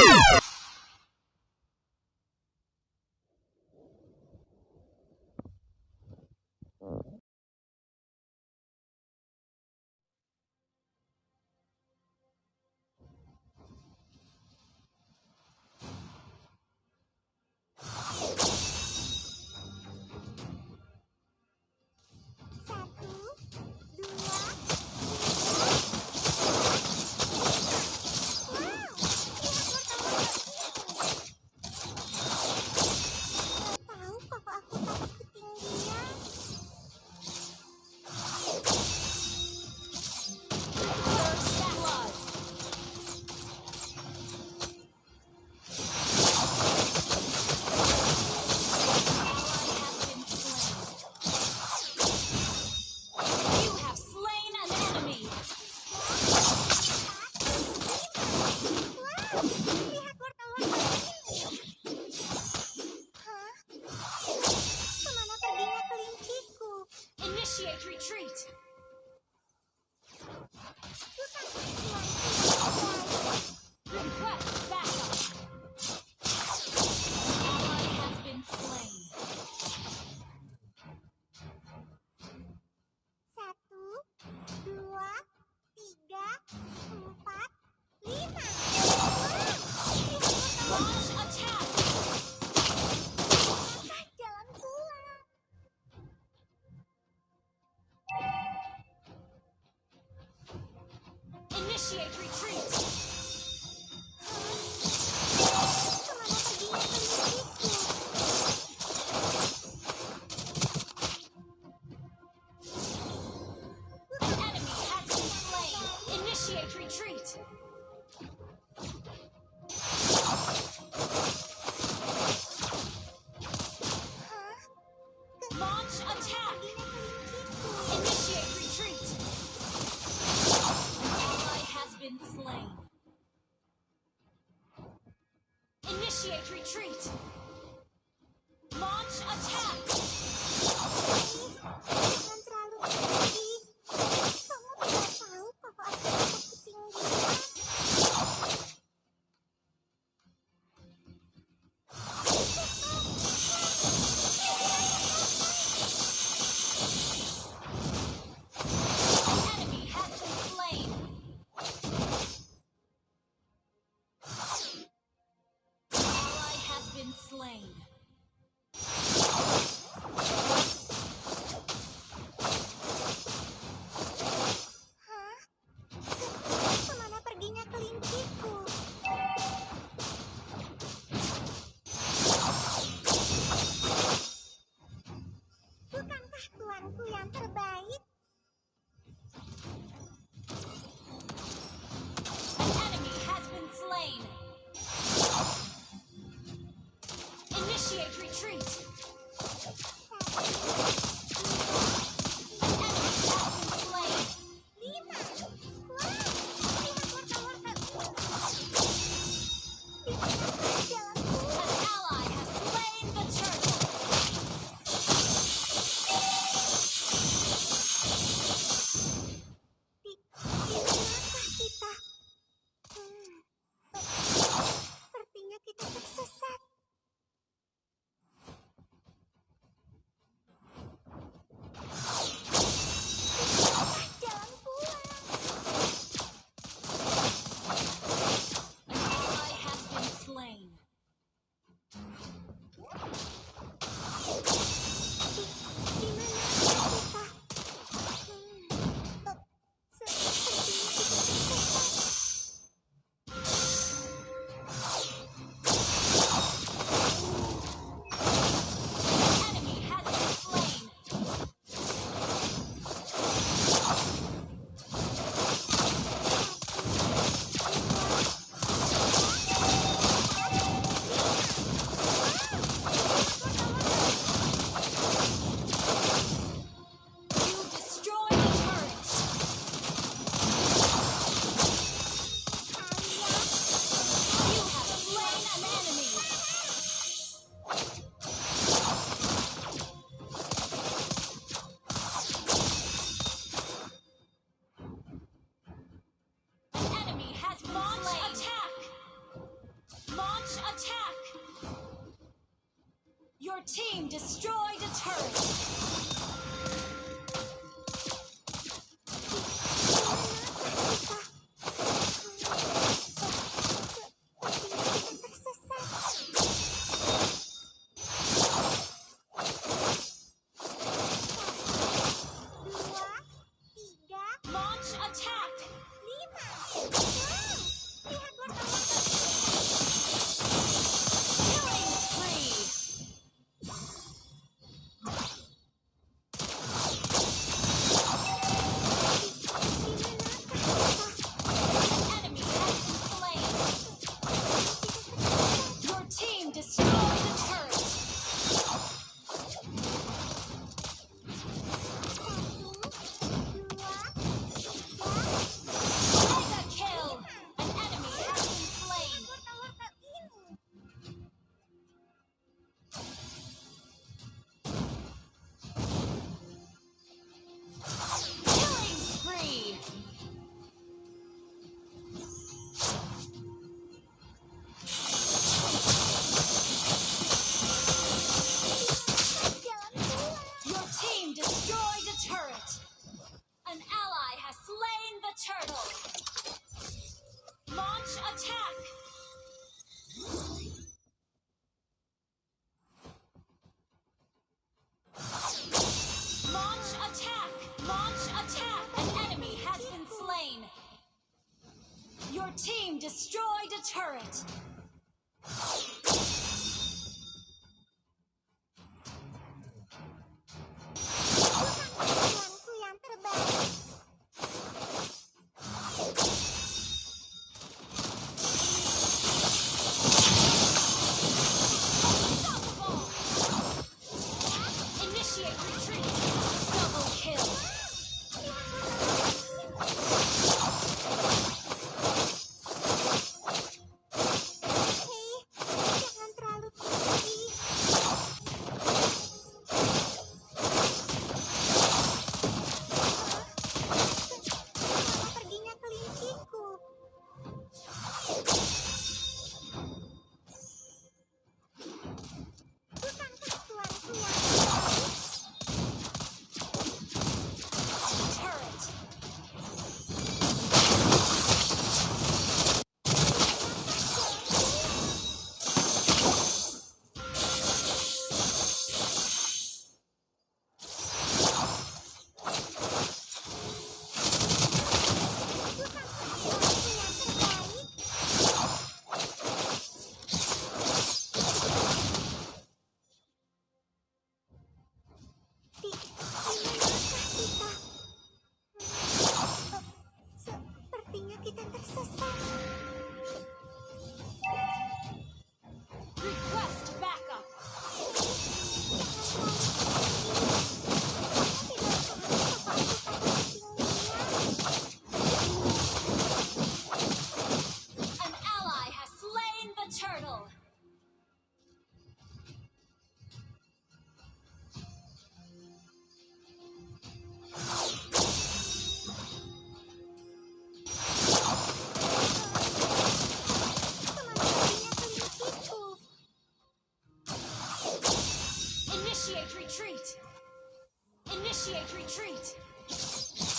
Woo! Initiate retreat. Launch attack. Team destroyed a turret. Initiate retreat. Initiate retreat.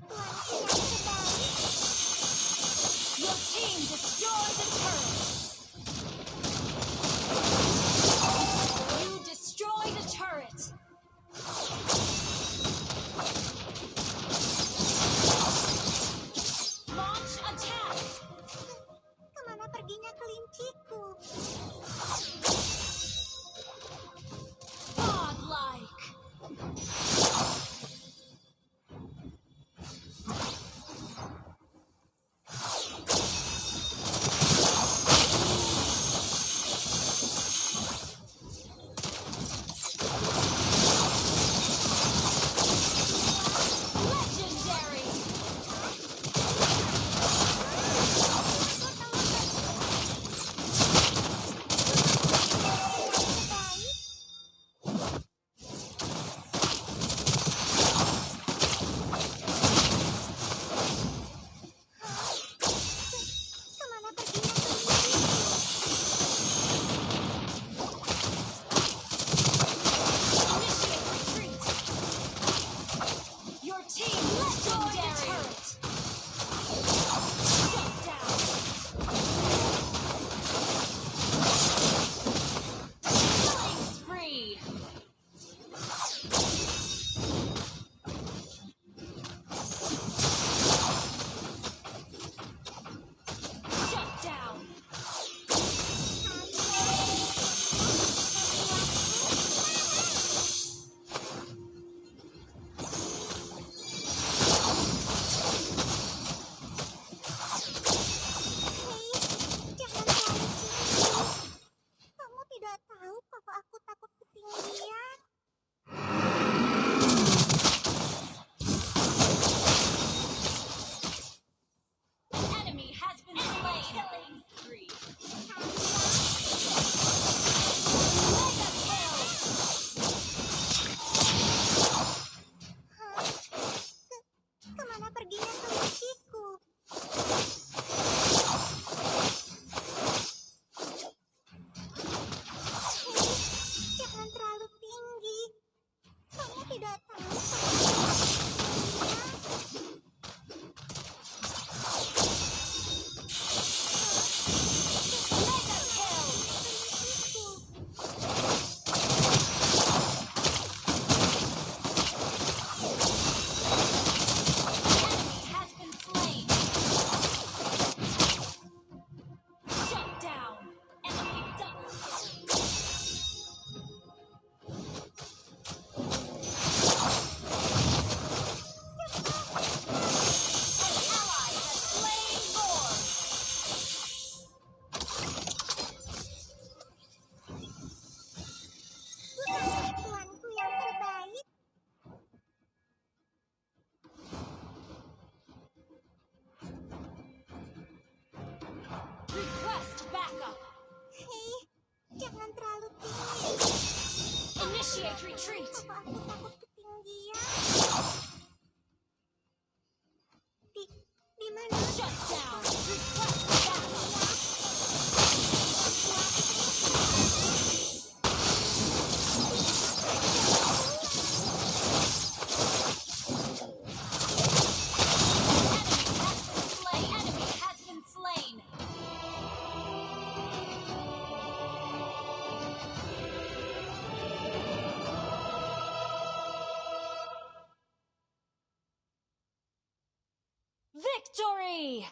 Oh, retreat. Shut down. victory!